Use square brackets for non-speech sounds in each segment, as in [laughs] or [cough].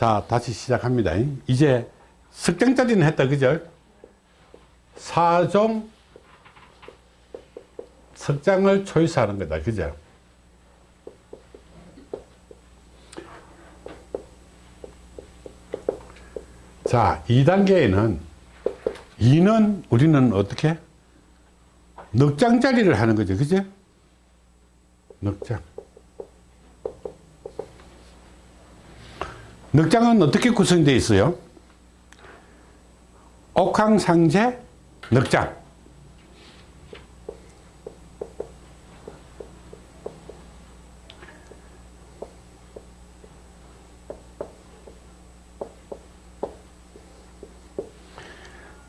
자, 다시 시작합니다. 이제 석장짜리는 했다, 그죠? 사종 석장을 초이스하는 거다, 그죠? 자, 2단계에는 2는 우리는 어떻게? 넉장짜리를 하는 거죠, 그죠? 넉장. 넉장은 어떻게 구성되어 있어요? 옥황상제 넉장.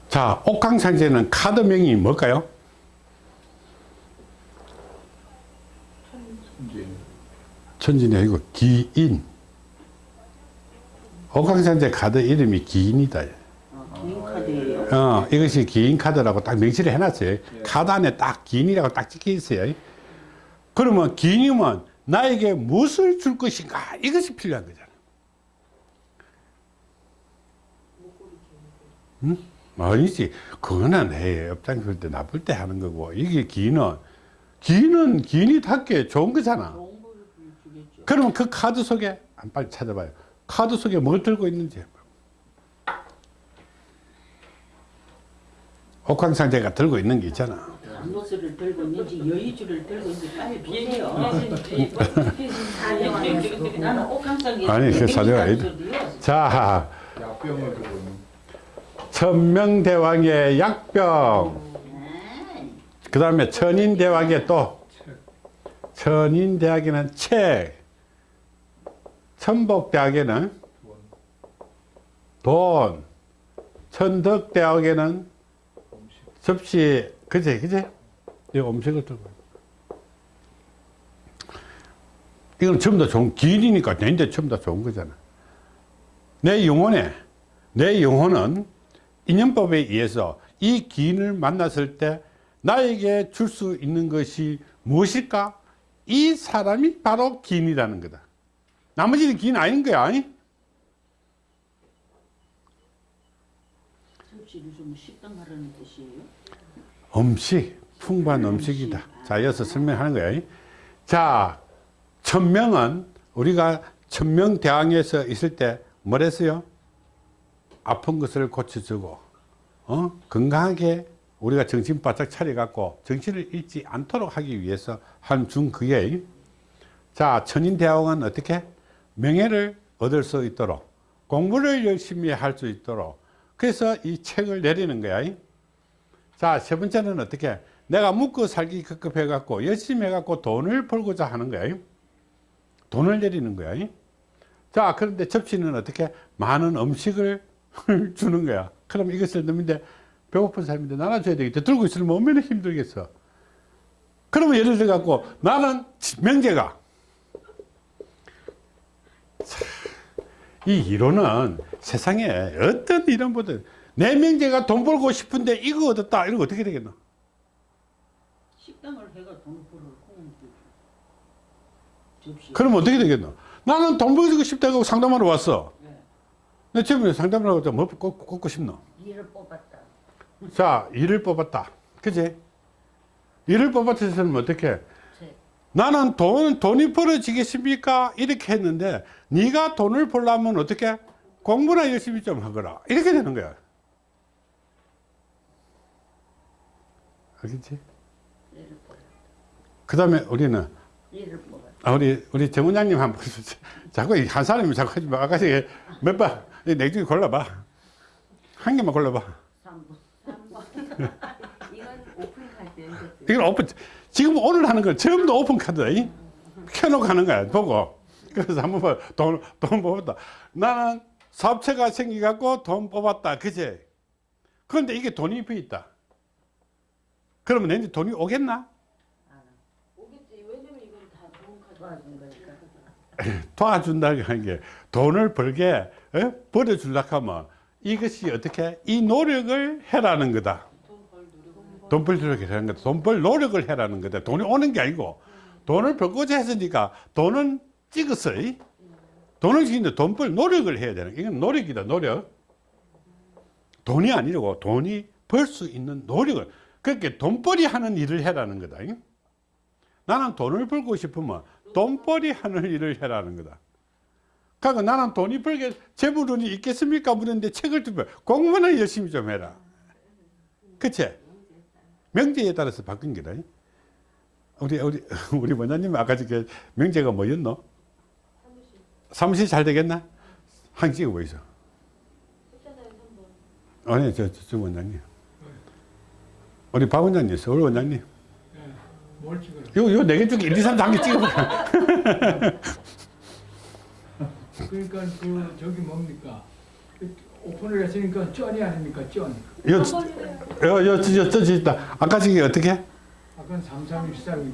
자, 옥황상제는 카드명이 뭘까요? 천진이 아니고 기인. 옥황상제 카드 이름이 기인이다. 긴 카드예요. 어, 이것이 기인 카드라고 딱 명시를 해놨어요. 카드 안에 딱 기인이라고 딱 찍혀 있어요. 그러면 기인이면 나에게 무엇을 줄 것인가? 이것이 필요한 거잖아. 응? 아니지. 그거는 해. 업장 쓸때 나쁠 때 하는 거고. 이게 기인은, 기인은 기인이 답게 좋은 거잖아. 그러면 그 카드 속에, 안 빨리 찾아봐요. 카드 속에 뭘 들고 있는지. 옥황상제가 들고 있는 게 있잖아. 안노스를 들고 있는지 여의주를 들고 있는지 빨리 보세요. [laughs] 나는 옥황상에 아니, 그 사료가 아니다. 자, 약병을 두고 있는 천명대왕의 약병. 그 다음에 천인대왕의 또, 천인대왕에는 책. 천복대왕에는 돈. 천덕대왕에는 접시, 그제, 그제? 이 음식을 들고. 이건 전부 다 좋은, 기인이니까 내인데 전부 다 좋은 거잖아. 내 영혼에, 내 영혼은 인연법에 의해서 이 기인을 만났을 때 나에게 줄 수 있는 것이 무엇일까? 이 사람이 바로 기인이라는 거다. 나머지는 기인 아닌 거야. 아니? 접시를 좀 식당 하라는 뜻이에요. 음식, 풍부한 음식이다. 자, 이어서 설명하는 거야. 자, 천명은 우리가 천명대왕에서 있을 때 뭐랬어요? 아픈 것을 고쳐주고, 어? 건강하게 우리가 정신 바짝 차려갖고 정신을 잃지 않도록 하기 위해서 한 중 그게 자, 천인대왕은 어떻게? 명예를 얻을 수 있도록 공부를 열심히 할 수 있도록 그래서 이 책을 내리는 거야. 자, 세 번째는 어떻게? 내가 묵고 살기 급급해 갖고 열심히 해 갖고 돈을 벌고자 하는 거야. 돈을 내리는 거야. 자, 그런데 접시는 어떻게? 많은 음식을 [laughs] 주는 거야. 그럼 이것을 넣는데 배고픈 사람인데 나눠줘야 되겠다. 들고 있으면 얼마나 힘들겠어. 그러면 예를 들어 갖고 나는 명제가 이 이론은 세상에 어떤 이론보다 내 명제가 돈 벌고 싶은데 이거 얻었다. 이거 어떻게 되겠노? 식당을 해가 돈 벌어. 그러면 어떻게 되겠노? 나는 돈 벌고 싶다고 상담하러 왔어. 네. 내 집에 상담하러 왔자 뭐 꽂- 꽂고 싶노? 일을 뽑았다. 자, 일을 뽑았다. 그지? 일을 뽑았으면 어떻게? 책. 나는 돈, 돈이 벌어지겠습니까? 이렇게 했는데, 네가 돈을 벌려면 어떻게? 공부나 열심히 좀 하거라. 이렇게 되는 거야. 알겠지? 그 다음에 우리는. 아, 우리, 우리 정 원장님 한 번, [laughs] 자꾸 이한 사람이 자꾸 하지 마. 아가씨 몇 번, 내 중에 골라봐. 한 개만 골라봐. 3번. [laughs] 이건 오픈카드. 이건 오픈, 지금 오늘 하는 건 전부 오픈 카드다. 이? 켜놓고 하는 거야, 보고. 그래서 한번 봐, 돈, 돈 뽑았다. 나는 사업체가 생겨갖고 돈 뽑았다. 그제? 그런데 이게 돈이 비 있다. 그러면 내 돈이 오겠나? 오겠지. 왜냐면 이건 다 좋은 카드. 도와준 거니까. [laughs] 도와준다는 하는 게 돈을 벌게 어? 벌어주려고 하면 이것이 어떻게? 이 노력을 해라는 거다. 돈 벌도록 하는 거다. 돈 벌 노력을 해라는 거다. 돈이 오는 게 아니고 돈을 벌고자 했으니까 돈은 찍었어. 이? 돈을 지키는데 돈 벌 노력을 해야 되는 이건 노력이다 노력 돈이 아니고 돈이 벌 수 있는 노력을 그렇게 돈벌이 하는 일을 해라는 거다 잉? 나는 돈을 벌고 싶으면 돈벌이 하는 일을 해라는 거다 그러니까 나는 돈이 벌게 재물운이 있겠습니까 물었는데 책을 두면 공부는 열심히 좀 해라 그치? 명제에 따라서 바뀐 거다 잉? 우리 우리 [laughs] 우리 원장님 아까 저게 명제가 뭐였노? 사무실 잘 되겠나? 한 찍어 보이소. 했잖아요 3번 아니 저, 저, 저 원장님. 우리 박 원장님, 서울 원장님. 예, 뭘 찍어요? 요, 요 네개 중에 1, 2, 3, 4개 찍어볼까? 그러니까 그 저기 뭡니까? 그 오픈을 했으니까 쩐이 아닙니까? 쩐. 요, 저, 저, 저, 저 있다. 아까 저게 어떻게? 아까는 3313이고.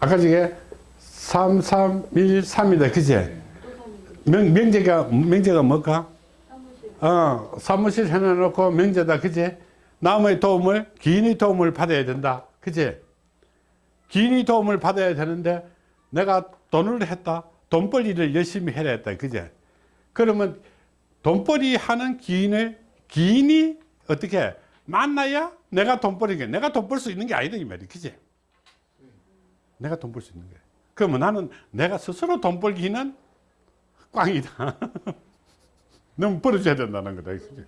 아까 저게 3, 3, 1, 3이다. 그제? 명, 명제가, 명제가 뭘까? 사무실 어, 사무실 해놔놓고 명제다. 그제? 남의 도움을, 기인의 도움을 받아야 된다. 그제? 기인의 도움을 받아야 되는데 내가 돈을 했다. 돈벌이를 열심히 해야 했다. 그제? 그러면 돈벌이 하는 기인을, 기인이 어떻게 만나야 내가 돈 벌이게 내가 돈 벌 수 있는 게 아니다. 이 말이. 그제? 내가 돈 벌 수 있는 거야. 그러면 나는 내가 스스로 돈 벌기는 꽝이다. [laughs] 너무 벌어줘야 된다는 거다. 그제?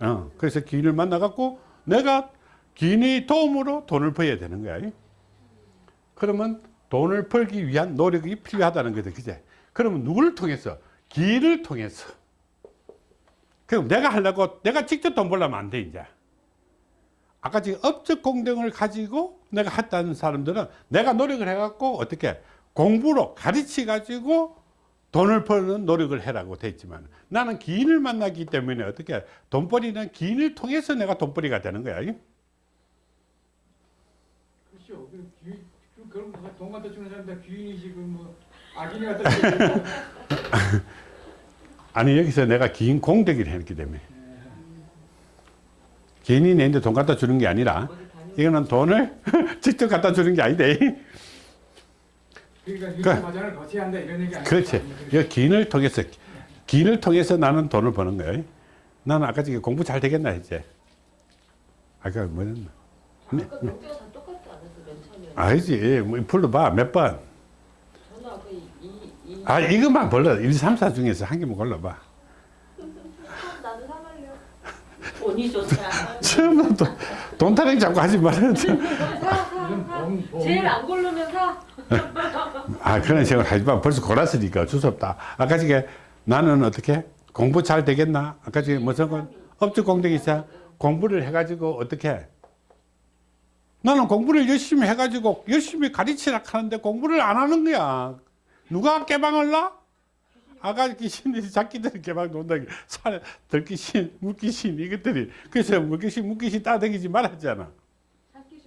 어, 그래서 기인을 만나갖고 내가 기인의 도움으로 돈을 벌어야 되는 거야. 그러면 돈을 벌기 위한 노력이 필요하다는 거다. 그제? 그러면 누구를 통해서? 기인을 통해서. 그럼 내가 하려고 내가 직접 돈 벌려면 안 돼, 이제. 아까 지금 업적 공정을 가지고 내가 했다는 사람들은 내가 노력을 해갖고 어떻게 공부로 가르치 가지고 돈을 버는 노력을 해라고 돼 있지만 나는 기인을 만나기 때문에 어떻게 돈벌이는 기인을 통해서 내가 돈벌이가 되는 거야. 그렇죠. 그 귀, 그 거, 돈 갖다 주는 사람 다 귀인이지 그뭐 악인이 갖다 주는 아니 여기서 내가 기인 공덕이를 했기 때문에 기인이 내한테 돈 갖다 주는 게 아니라 이거는 돈을 [laughs] 직접 갖다 주는 게 아닌데 그러니까 그- 한다 이런 얘기 아니에요? 그렇지. 이 기인을 통해서 기인을 통해서 나는 돈을 버는 거예요. 나는 아까 저기 공부 잘 되겠나 했지. 아까 뭐였나? 네. 아까 똑같지 않았어 맨 처음에 아니지. 뭐 불러봐. 몇 번. 이, 아 이것만 골라. 1, 3, 4 중에서 한 개만 골라봐. 나도 사갈래요 돈이 좋다. 처음부터 돈 타령 자꾸 하지 말아야. 제일 안 고르면 사 아 그런 생각을 하지 마. 벌써 골랐으니까 어쩔 수 없다. 아까 저게 나는 어떻게 공부 잘 되겠나? 아까 저게 무슨 건 업적 공덕이 있어. 공부를 해가지고 어떻게? 나는 공부를 열심히 해가지고 열심히 가르치라 하는데 공부를 안 하는 거야. 누가 놔? 아가 귀신이 자기들 개방 논다. 산에 들귀신, 물귀신 이것들이 그래서 물귀신, 물귀신 따대기지 말았잖아. 갈게요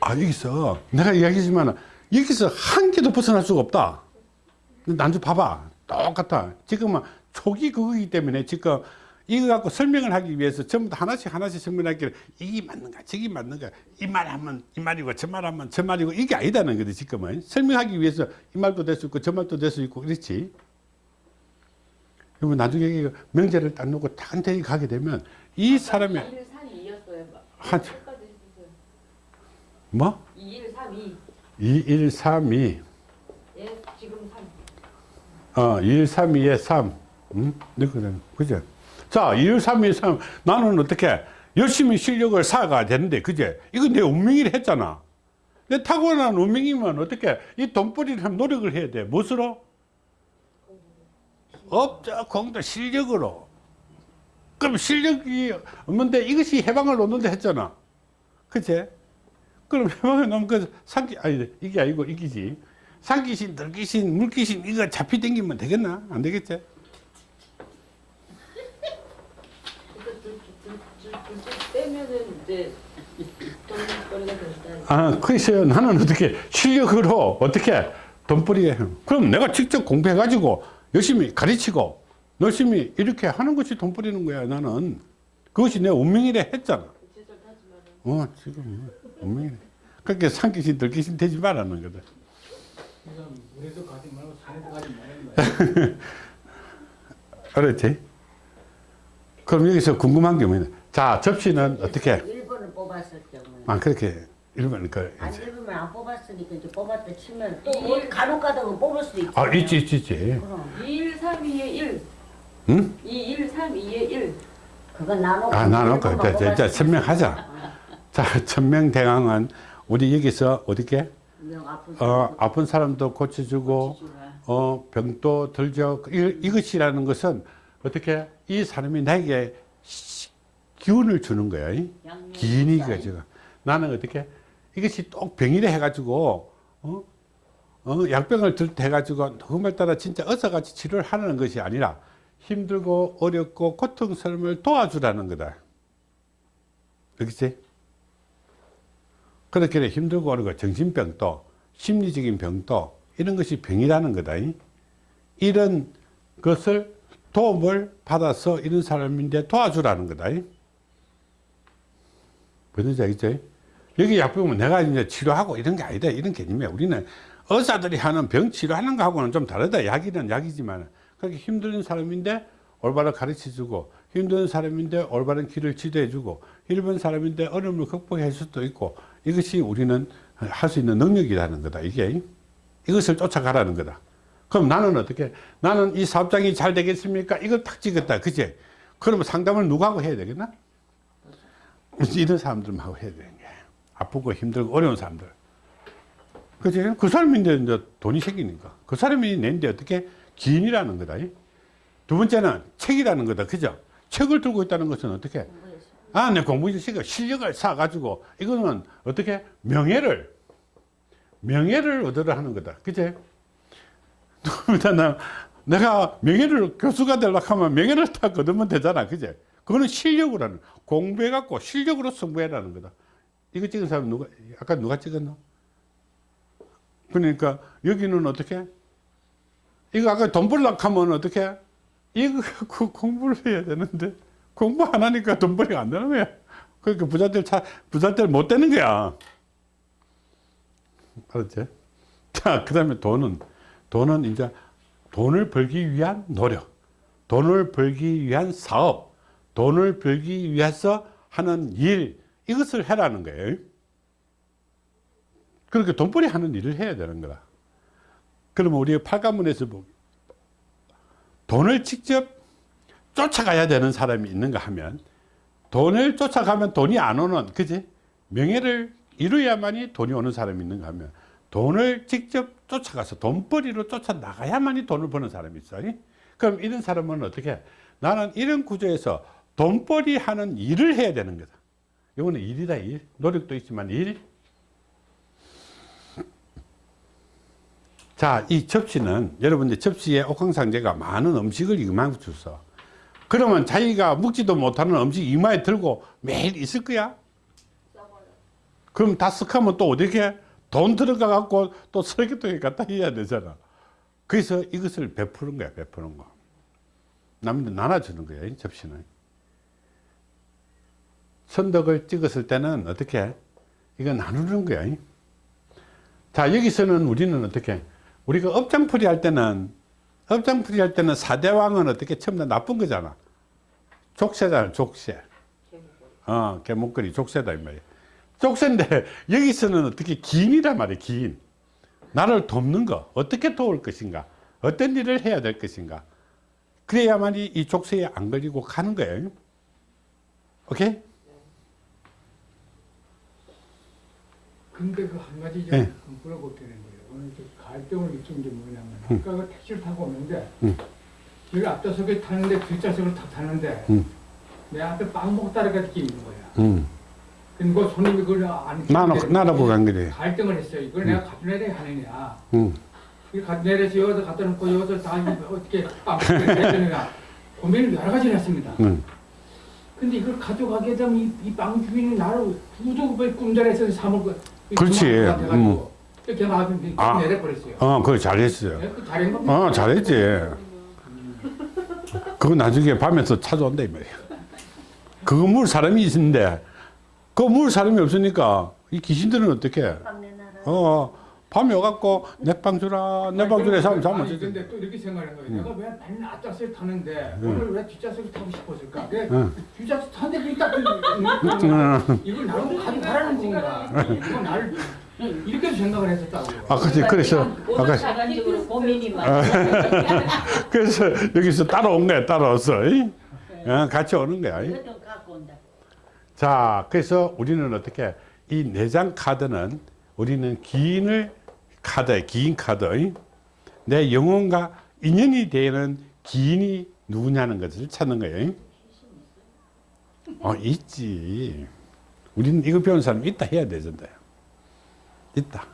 아 여기서 내가 이야기했지만 여기서 한 개도 벗어날 수가 없다. 난좀 봐봐. 똑같아. 지금은 초기 그거기 때문에 지금 이거 갖고 설명을 하기 위해서 전부 다 하나씩 하나씩 설명하기를 이게 맞는가 저게 맞는가 이 말 하면 이 말이고 저 말 하면 저 말이고 이게 아니다는 거지 지금은 설명하기 위해서 이 말도 될 수 있고 저 말도 될 수 있고 그렇지 그러면 나중에 명제를 딱 놓고 단테히 가게 되면 이 사람의 2일 3, 2였어요 한- 뭐? 2일 3, 2 2, 1, 3, 2 예, 지금 3 어, 1, 3, 2에 3. 응? 그죠? 자, 1, 3, 2에 3. 나는 어떻게 열심히 실력을 쌓아가야 되는데, 그제? 이거 내 운명이라 했잖아. 내 타고난 운명이면 어떻게 이 돈벌이를 하면 노력을 해야 돼. 무엇으로? 업적 공도 실력으로. 그럼 실력이 없는데 이것이 해방을 놓는다 했잖아. 그제? 그럼 해방을 놓으면 그 상기, 아니, 이게 아니고 이기지. 산귀신, 들귀신, 물귀신 이거 잡히 당기면 되겠나? 안 되겠지? 둘째 빼면은 이제 돈벌이가 된다 아, 그래서 나는 어떻게 실력으로 어떻게 돈벌이 해. 그럼 내가 직접 공부해가지고 열심히 가르치고 열심히 이렇게 하는 것이 돈 벌이는 거야, 나는. 그것이 내 운명이라 했잖아. 어, 지금 운명이래. 그렇게 산기신 들기신 되지 말라는 거다. 물에도 가지 말고 산에도 가지 말라는 거야. [laughs] 알았지? 그럼 여기서 궁금한 게 뭐냐. 자, 접시는 어떻게? 1번을 뽑았을 경우에 아, 그렇게 일본 그 안. 되면 안 뽑았으니까 이제 뽑았다 치면 또뭐 간혹 가다가 뽑을 수도 있잖아. 아, 있지, 있지, 있지. 그럼 2, 1, 3, 2에 1. 응? 2, 1, 3, 2에 1. 그건 나눠. 아, 나놓고 이제, 이제 설명하자. 자, 천명대강은 우리 여기서 어떻게? 아픈 어, 아픈 사람도 고쳐주고. 어, 병도 들죠. 이, 이것이라는 것은 어떻게 이 사람이 나에게 시- 기운을 주는 거야. 이? 양면 기인이 사이. 가지고. 나는 어떻게 이것이 꼭 병이래 해가지고, 어? 어, 약병을 들때 해가지고 정말 따라 진짜 어서같이 치료를 하는 것이 아니라 힘들고 어렵고 고통스러움을 도와주라는 거다. 그렇지? 그렇게 힘들고 어렵고 정신병도 심리적인 병도 이런 것이 병이라는 거다. 이. 이런 것을 도움을 받아서 이런 사람인데 도와주라는 거다. 이. 뭔지 알겠죠? 여기 약병은 내가 이제 치료하고 이런 게 아니다. 이런 개념이야. 우리는 의사들이 하는 병 치료하는 거하고는 좀 다르다. 약이는 약이지만. 그렇게 힘든 사람인데 올바로 가르쳐 주고, 힘든 사람인데 올바른 길을 지도해 주고, 일본 사람인데 어려움을 극복할 수도 있고, 이것이 우리는 할 수 있는 능력이라는 거다. 이게. 이것을 쫓아가라는 거다. 그럼 나는 어떻게? 나는 이 사업장이 잘 되겠습니까? 이걸 탁 찍었다. 그지? 그러면 상담을 누구하고 해야 되겠나? 이런 사람들하고 해야 되는 게 아프고 힘들고 어려운 사람들. 그지 그 사람인데 이제 돈이 생기니까. 그 사람이 낸데 어떻게 기인이라는 거다 이. 두 번째는 책이라는 거다 그죠? 책을 들고 있다는 것은 어떻게? 아내 공부 실력 실력을 쌓아 가지고 이거는 어떻게? 명예를 명예를 얻으려 하는 거다 그지 [laughs] 나 내가 명예를 교수가 되려고 하면 명예를 다 거두면 되잖아 그제 그거는 실력으로 하는 공부해 갖고 실력으로 승부해라는 거다. 이거 찍은 사람 누가 아까 누가 찍었나 그러니까 여기는 어떻게? 이거 아까 돈 벌려고 하면 어떻게? 이거 [laughs] 갖고 공부를 해야 되는데 공부 안 하니까 돈 벌이가 안 되는 거야. 그러니까 부자들 차 부자들 못 되는 거야. 알았지? 자그 다음에 돈은 돈은 이제 돈을 벌기 위한 노력, 돈을 벌기 위한 사업, 돈을 벌기 위해서 하는 일, 이것을 해라는 거예요. 그렇게 돈벌이 하는 일을 해야 되는 거다. 그러면 우리 팔가문에서 보 돈을 직접 쫓아가야 되는 사람이 있는가 하면 돈을 쫓아가면 돈이 안 오는, 그지? 명예를 이루어야만이 돈이 오는 사람이 있는가 하면 돈을 직접 쫓아가서 돈벌이로 쫓아나가야만이 돈을 버는 사람이 있어. 요 그럼 이런 사람은 어떻게? 나는 이런 구조에서 돈벌이 하는 일을 해야 되는 거다. 이거는 일이다, 일. 노력도 있지만 일. 자, 이 접시는 여러분들 접시에 옥황상제가 많은 음식을 이만 줬어. 그러면 자기가 먹지도 못하는 음식 이마에 들고 매일 있을 거야? 그럼 다 쓱하면 또 어떻게? 돈 들어가 갖고 또 쓰레기통에 갖다 해야 되잖아. 그래서 이것을 베푸는 거야, 베푸는 거. 남들 나눠주는 거야, 이 접시는. 선덕을 찍었을 때는 어떻게? 이거 나누는 거야. 이. 자, 여기서는 우리는 어떻게? 우리가 업장풀이 할 때는, 업장풀이 할 때는 사대왕은 어떻게? 처음 다 나쁜 거잖아. 족쇄잖아, 족쇄. 어, 개목걸이 족쇄다, 이 말이야. 족쇄인데 여기서는 어떻게 기인이란 말이에요 기인 나를 돕는 거 어떻게 도울 것인가 어떤 일을 해야 될 것인가 그래야만이 이 족쇄에 안 걸리고 가는 거예요 오케이? 근데 그 한 가지 네. 좀 물어볼 되는 거예요. 오늘 저 갈등을 느낀 게 뭐냐면 아까 그 택시를 타고 오는데 음. 여기 앞좌석에 타는데 뒷좌석을 탁 타는데 음. 내 앞에 빵 먹고 따라가 끼는 거야. 음. 근데 그 손님이 그걸 안 나눠, 나눠보고 간 거래 갈등을 했어요. 이걸 내가 갖다 내려야 하느냐. 음. 내려서 여기다 갖다 놓고 여기서 다 어떻게 빵 먹게 되느냐. [laughs] 고민을 여러 가지를 했습니다. 음. 근데 이걸 가져가게 되면 이빵 주인이 나를 부족을 꿈자리에서 사먹고 그렇지. 음. 아주 아. 내려버렸어요. 어 그거 잘했어요 네, 그 잘한 겁니다. 어 잘했지 그거 나중에 밤에서 찾아온다 이 말이야 그거 물 사람이 있는데 그물 사람이 없으니까 이 귀신들은 어떻게? 빵 내놔라. 어, 밤에 와갖고 내빵 주라, 내빵 주라 하면 잠을 지 근데 또 이렇게 생각하는 거예요. 내가 왜 맨날 앞좌석에 타는데 음. 오늘 왜 뒷좌석에 타고 싶었을까? 내 응. 뒷좌석 타는데 왜 딱, [laughs] 응. 이걸 나를 가지고 가라는 건가? 이거 나를 [laughs] 이렇게 생각을 했었다고. 아, 그렇지. 그래서 오늘 아까 고민이 많아. [laughs] 그래서 여기서 따라온 거야, 따라왔어. 이? 어, 같이 오는 거야. 자, 그래서 우리는 어떻게 이 내장 카드는 우리는 기인을 카드, 기인 카드. 이? 내 영혼과 인연이 되는 기인이 누구냐는 것을 찾는 거예요. 이? 어, 있지. 우리는 이거 배운 사람 있다 해야 되잖아요. 있다.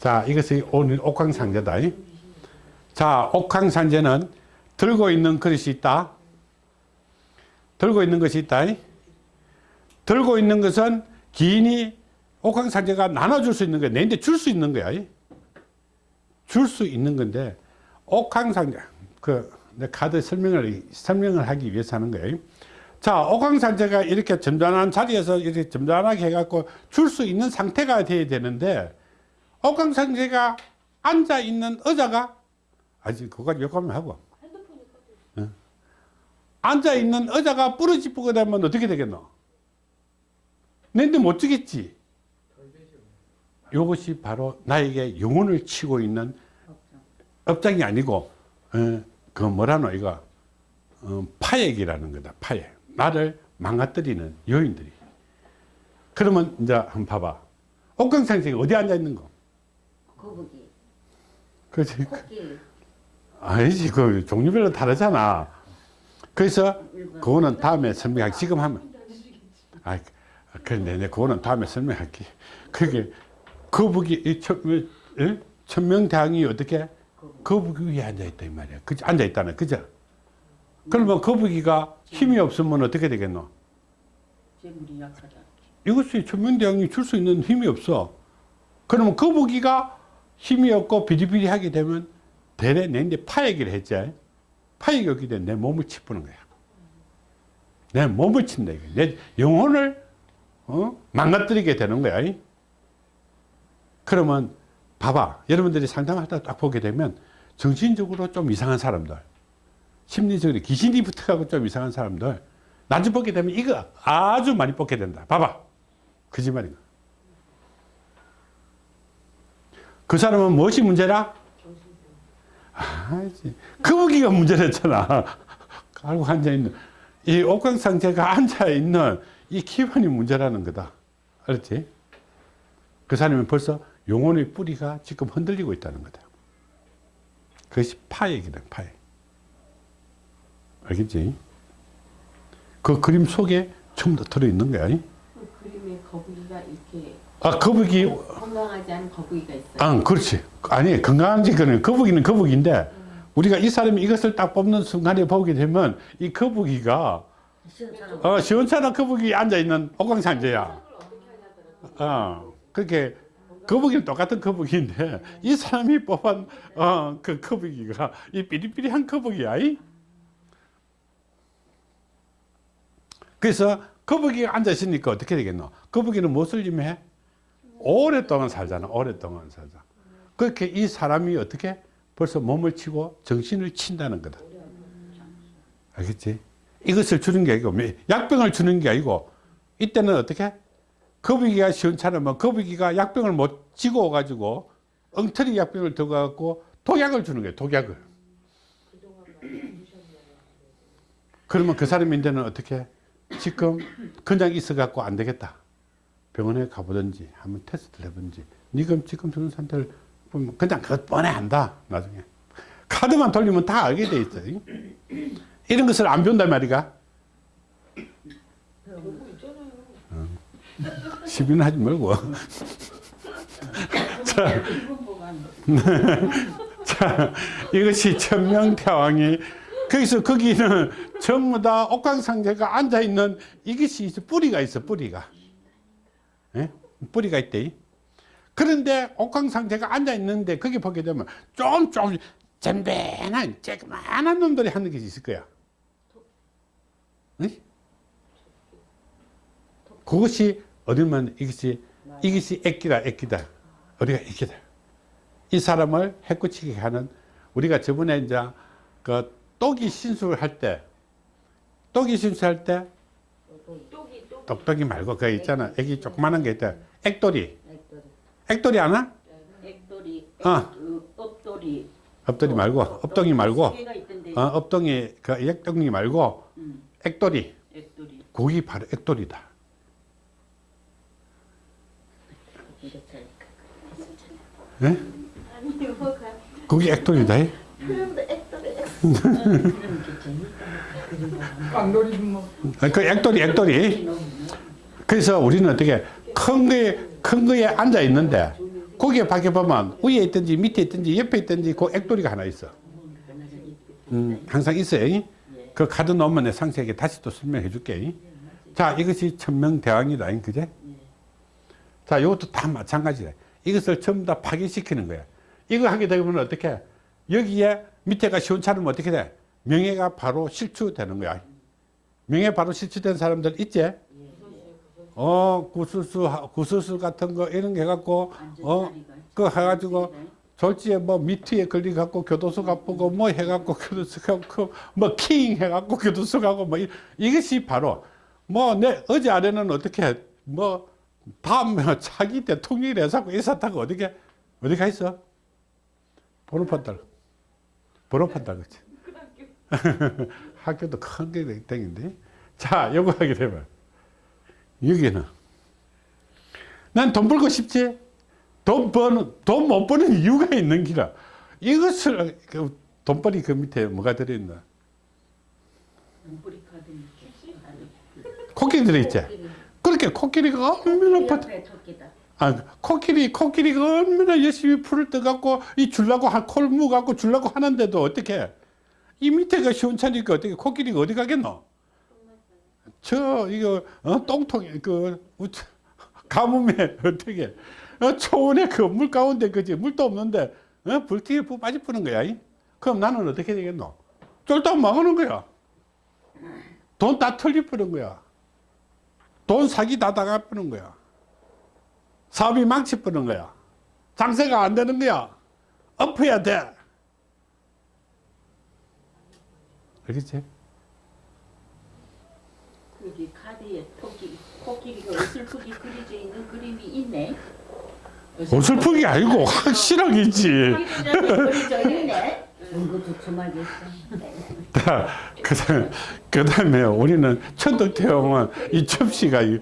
자, 이것이 오늘 옥황상제다. 이? 자, 옥황상제는 들고 있는 그릇이 있다. 들고 있는 것이 있다. 이? 들고 있는 것은 기인이 옥황상제가 나눠줄 수 있는 거야. 내한테 줄 수 있는 거야. 줄 수 있는 건데 옥황상제 그내 카드 설명을 설명을 하기 위해서 하는 거예요. 자, 옥황상제가 이렇게 점잖은 자리에서 이렇게 점잖하게 해갖고 줄 수 있는 상태가 돼야 되는데 옥황상제가 앉아 있는 의자가 아직 그거 요감을 하고 응. 앉아 있는 의자가 부러지고 되면 어떻게 되겠노? 내한테 못 주겠지. 이것이 바로 나에게 영혼을 치고 있는 업장이 아니고 어, 그 뭐라노 이거 어, 파액이라는 거다. 파액. 나를 망가뜨리는 요인들이. 그러면 이제 한번 봐봐. 옥강상생이 어디 앉아 있는 거? 거북이, 그지? 토끼, 아니지. 그 종류별로 다르잖아. 그래서 그거는 다음에 설명할게. 지금 하면. 아, 그런데 내 그거는 다음에 설명할게. 그게 거북이 천, 예? 천명대왕이 어떻게 거북이 위에 앉아 있다 이 말이야. 그지? 앉아 있다는 그죠? 그러면 거북이가 힘이 없으면 어떻게 되겠노? 이것이 천명대왕이 줄 수 있는 힘이 없어. 그러면 거북이가 힘이 없고 비리비리하게 되면 대래 내인데 파액을 했지. 파액이 없기 때문에 내 몸을 치푸는 거야. 내 몸을 친다. 내 영혼을 어? 망가뜨리게 되는 거야. 이? 그러면 봐봐. 여러분들이 상담하다 딱 보게 되면 정신적으로 좀 이상한 사람들, 심리적으로 귀신이 붙어가고 좀 이상한 사람들, 나중 보게 되면 이거 아주 많이 뽑게 된다. 봐봐. 거짓말인가? 그 사람은 무엇이 문제라? 아지 거북이가 문제랬잖아. [laughs] 알고 앉아있는. 이 옥황상제가 앉아있는 이 기반이 문제라는 거다. 알았지? 그 사람은 벌써 영혼의 뿌리가 지금 흔들리고 있다는 거다. 그것이 파액이다, 파액. 알겠지? 그 그림 속에 전부 다 들어있는 거야. 그 그림에 거북이가 이렇게 아, 거북이, 건강하지 않은 거북이가 있어요. 아, 그렇지. 아니, 건강한지, 그는 거북이는 거북인데, 우리가 이 사람이 이것을 딱 뽑는 순간에 보게 되면, 이 거북이가, 시원찮아. 어, 시원찮은 거북이 앉아있는 옥광상제야. 어, 그렇게, 거북이는 똑같은 거북이인데, 이 사람이 뽑은, 어, 그 거북이가, 이 삐리삐리한 거북이야. 이? 그래서, 거북이가 앉아있으니까 어떻게 되겠노? 거북이는 무엇을 의미해? 오랫동안 살잖아. 오랫동안 살자. 그렇게 이 사람이 어떻게 벌써 몸을 치고 정신을 친다는 거다. 알겠지? 이것을 주는 게 아니고 약병을 주는 게 아니고 이때는 어떻게? 거북이가 시원찮으면 거북이가 약병을 못 지고 가지고 엉터리 약병을 들고 갖고 독약을 주는 거예요. 독약을. 그러면 그 사람이 이제는 어떻게? 지금 그냥 있어 갖고 안 되겠다. 병원에 가보든지 한번 테스트를 해보든지 니가 지금 저런 상태를 보면 그냥 그것 뻔해 한다 나중에 카드만 돌리면 다 알게 돼 있어 이런 것을 안 배운단 말이가 어. 시비는 하지 말고 [laughs] 자, 이분 보고 안자 이것이 천명태왕이 거기서 거기는 전부 다 옥황상제가 앉아있는 이것이 있어 뿌리가 있어 뿌리가 예? 뿌리가 있대. 그런데 옥황상제가 앉아 있는데 거기 보게 되면 좀 좀 잼배한 쬐그만한 놈들이 하는 것이 있을 거야. 응? 그것이 어딜만 이것이 이것이 애기다, 애기다. 우리가 애기다. 이 사람을 해꾸치게 하는 우리가 저번에 이제 그 똑이 신수할 때, 똑이 신수할 때똑 똑똑이 말고 그 있잖아. 애기 조그마한 게 있다. 액돌이. 액돌이, 액돌이 아나? 액돌이, 어. 그 엎돌이. 엎돌이 말고, 엎덩이 말고, 세 개가 있던데. 어, 그 액덩이 말고, 음, 액돌이. 액돌이. 그게 바로 액돌이다. 이렇게 예? 아니 뭐가 그게 액돌이다. 예? 뭐 [laughs] 그 액돌이, 액돌이. 그래서 우리는 어떻게 큰 거에, 큰 거에 앉아 있는데, 거기에 밖에 보면 위에 있든지 밑에 있든지 옆에 있든지 그 액돌이가 하나 있어. 음, 항상 있어요. 그 카드 놓으면 내 상세하게 다시 또 설명해 줄게. 자, 이것이 천명대왕이다. 그제? 자, 이것도 다 마찬가지다. 이것을 전부 다 파괴시키는 거야. 이거 하게 되면 어떻게? 여기에 밑에가 시원찮으면 어떻게 돼? 명예가 바로 실추되는 거야. 명예 바로 실추된 사람들 있지? 어, 구수수, 구수수 같은 거 이런 게 해갖고, 어, 그거 해가지고, 졸지에 뭐 미트에 걸려갖고 교도소 가보고 뭐 해갖고 교도소 가고 뭐 킹 해갖고 교도소 가고 뭐 이, 이것이 바로 뭐 내 어제 아래는 어떻게 뭐 다음 [laughs] 차기 대통령이 해서고 이 사타가 어디게 어디 가 있어? 번호판달 번호판달 그치? [laughs] 학교도 큰 게 땡인데 자 요거 하게 되면 여기는 난 돈 벌고 싶지 돈 버는 돈 못 버는 이유가 있는 기라 이것을 그 돈벌이 그 밑에 뭐가 들어있나 눈뿌리 카드. 코끼리 들어있지 그렇게 코끼리가 얼마나 버 옆에 토끼다. 아, 코끼리, 코끼리가 얼마나 열심히 풀을 떠갖고, 이 줄라고, 한, 콜 무갖고 줄라고 하는데도 어떻게, 이 밑에가 시원찮으니까 어떻게, 코끼리가 어디 가겠노? 저, 이거, 어, 똥통에, 그, 가뭄에, [laughs] 어떻게, 어, 초원에 그 물 가운데, 그지, 물도 없는데, 어, 불티에 부 빠지 푸는 거야. 이? 그럼 나는 어떻게 되겠노? 쫄딱 망하는 거야. 돈 다 털리 푸는 거야. 돈 사기 다 당해푸는 거야. 사업이 망치뿌는 거야. 장세가 안 되는 거야. 엎어야 돼. 알겠지? 여기 카드에 토끼 코끼리가 어슬프게 그려져 있는 그림이 있네. 어설프게 아니고 확실하겠지. 자, 그다음, 그다음에 우리는 천덕태형은 이 접시가 이-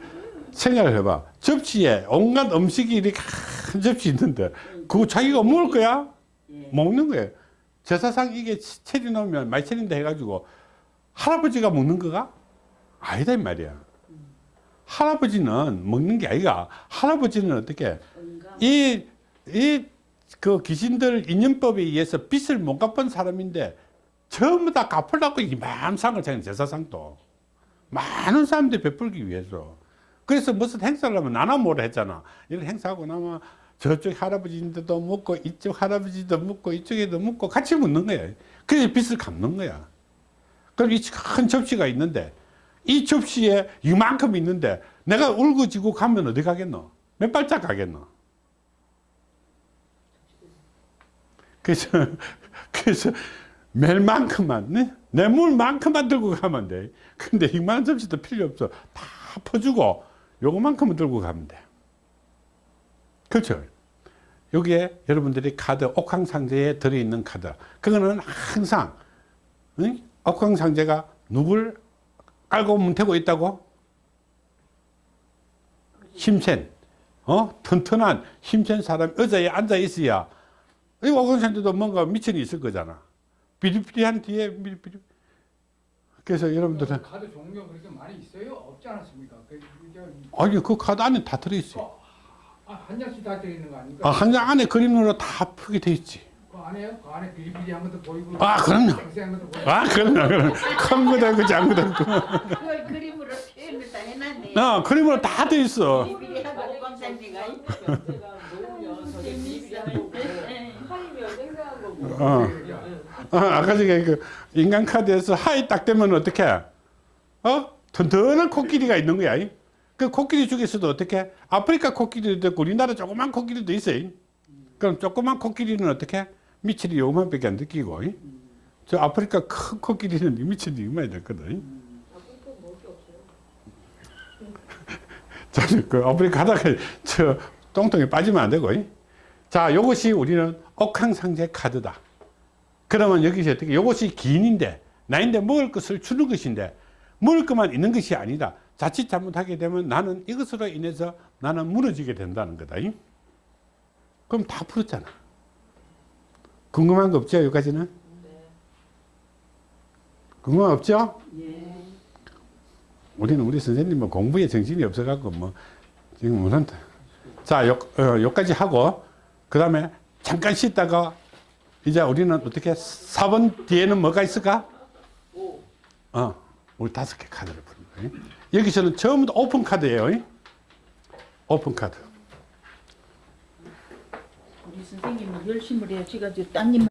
생각을 해봐. 접시에 온갖 음식이 이렇게 큰 접시 있는데 그거 자기가 먹을 거야? 먹는 거야. 제사상 이게 체리 넣으면 많이 체린다 해가지고 할아버지가 먹는 거가 아니다 이 말이야. 할아버지는 먹는 게 아니가. 할아버지는 어떻게 이, 이, 그 귀신들 인연법에 의해서 빚을 못 갚은 사람인데 전부 다 갚으려고 이만 상을 차린 제사상도. 많은 사람들이 베풀기 위해서. 그래서 무슨 행사를 하면 나나 뭐라 했잖아. 이런 행사하고 나면 저쪽 할아버지인데도 묻고 이쪽 할아버지도 묻고 이쪽에도 묻고 같이 묻는 거야. 그래서 빚을 갚는 거야. 그럼 이 큰 접시가 있는데 이 접시에 이만큼 있는데 내가 울고지고 가면 어디 가겠노? 몇 발짝 가겠노 그래서 [laughs] 그래서 멜만큼만 네? 내 물만큼만 들고 가면 돼. 근데 이만 접시도 필요 없어. 다 퍼주고 요거만큼은 들고 가면 돼. 그렇죠? 여기에 여러분들이 카드 옥황상제에 들어있는 카드. 그거는 항상 응? 옥황상제가 누굴 알고 문태고 있다고? 힘센 어? 튼튼한 힘센 사람 의자에 앉아 있어야 이 옥황상제도 뭔가 미천이 있을 거잖아 비리비리한 뒤에 비리비리 그래서 여러분들은 카드 종류가 그렇게 많이 있어요? 없지 않았습니까? 그, 저, 아니 그 카드 안에 다 들어있어요 아, 한 장씩 다 들어있는 거 아닙니까? 아, 한 장 안에 그림으로 다 푸게 돼 있지 그 안에요? 그 안에 비리비리한 것도 보이고 아, 그럼요. 것도 보이고 아 그럼요 그럼 큰 거도 있고 작은 있고 그걸 그림으로 표현을 다 해놨네. 어, 그림으로 다 돼 있어 비리비리하고 오감상제가 어. 어, 아까 전에 그 인간 카드에서 하이 딱 되면 어떻게? 어? 튼튼한 코끼리가 있는 거야. 이? 그 코끼리 중에서도 어떻게 아프리카 코끼리도 있고 우리나라 조그만 코끼리도 있어요. 그럼 조그만 코끼리는 어떻게 미칠이 요만밖에 안 느끼고 저 아프리카 큰 코끼리는 이 미칠이 이만이 됐거든. 저는 그 아프리카 가다가 저 똥통에 빠지면 안 되고. 자, 요것이 우리는 옥황상제 카드다. 그러면 여기서 어떻게, 요것이 기인인데, 나인데 먹을 것을 주는 것인데, 먹을 것만 있는 것이 아니다. 자칫 잘못하게 되면 나는 이것으로 인해서 나는 무너지게 된다는 거다. 그럼 다 풀었잖아. 궁금한 거 없죠, 여기까지는? 궁금한 거 없죠? 우리는 우리 선생님 뭐 공부에 정신이 없어 갖고 뭐 지금 못한다. 자, 요, 어, 하고 그 다음에 잠깐 쉬다가 이제 우리는 어떻게 4번 뒤에는 뭐가 있을까? 어, 우리 다섯 개 카드를 푸는 거예요. 여기서는 다 오픈 카드예요. 오픈 카드. 우리 선생님은 열심을 해요. 제가 저 따님